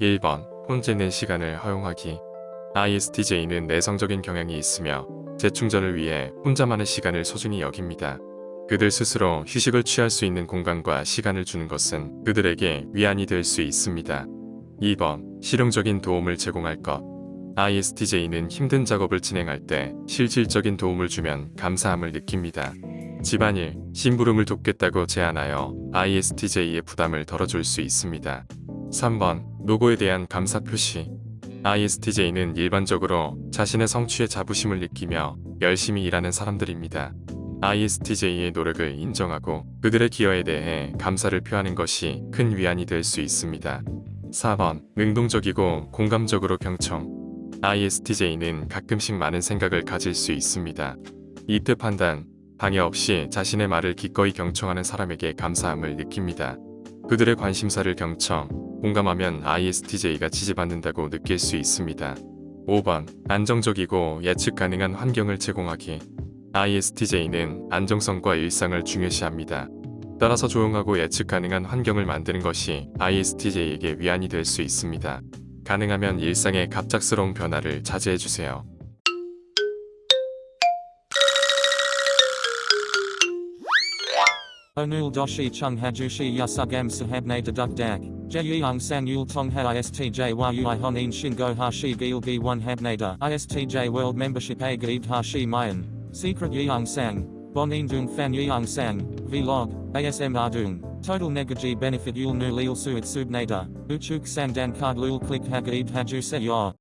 1번 혼자 있는 시간을 허용하기 ISTJ는 내성적인 경향이 있으며 재충전을 위해 혼자만의 시간을 소중히 여깁니다. 그들 스스로 휴식을 취할 수 있는 공간과 시간을 주는 것은 그들에게 위안이 될 수 있습니다. 2번 실용적인 도움을 제공할 것 ISTJ는 힘든 작업을 진행할 때 실질적인 도움을 주면 감사함을 느낍니다. 집안일, 심부름을 돕겠다고 제안하여 ISTJ의 부담을 덜어줄 수 있습니다. 3번 노고에 대한 감사 표시 ISTJ는 일반적으로 자신의 성취에 자부심을 느끼며 열심히 일하는 사람들입니다. ISTJ의 노력을 인정하고 그들의 기여에 대해 감사를 표하는 것이 큰 위안이 될 수 있습니다. 4번 능동적이고 공감적으로 경청 ISTJ는 가끔씩 많은 생각을 가질 수 있습니다. 이때 판단, 방해 없이 자신의 말을 기꺼이 경청하는 사람에게 감사함을 느낍니다. 그들의 관심사를 경청, 공감하면 ISTJ가 지지받는다고 느낄 수 있습니다. 5번 안정적이고 예측 가능한 환경을 제공하기 ISTJ는 안정성과 일상을 중요시합니다. 따라서 조용하고 예측 가능한 환경을 만드는 것이 ISTJ에게 위안이 될 수 있습니다. 가능하면 일상의 갑작스러운 변화를 자제해주세요. Yasugam sahabne deduk dak. Jeyung sang yul tong ha istj yui honin shingo hashi gilgi one habnada. Istj world membership a gaid hashi mayan. Secret yeung sang. Bonin dung fan yeung sang. Vlog. ASM ardung. Total negaji benefit yul nu lil suit subnada. Uchuk sang dan card lul click hagaib haju se.